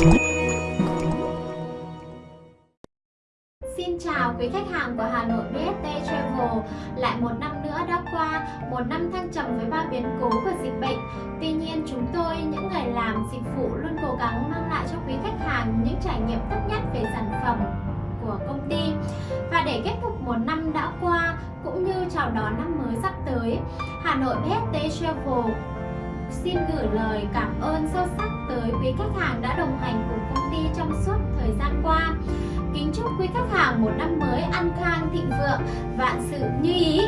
Xin chào quý khách hàng của Hà Nội BST Travel. Lại một năm nữa đã qua, một năm thăng trầm với ba biến cố của dịch bệnh. Tuy nhiên chúng tôi, những người làm dịch vụ luôn cố gắng mang lại cho quý khách hàng những trải nghiệm tốt nhất về sản phẩm của công ty. Và để kết thúc một năm đã qua, cũng như chào đón năm mới sắp tới Hà Nội BST Travel xin gửi lời cảm ơn sâu sắc quý khách hàng đã đồng hành cùng công ty trong suốt thời gian qua. Kính chúc quý khách hàng một năm mới an khang thịnh vượng, vạn sự như ý.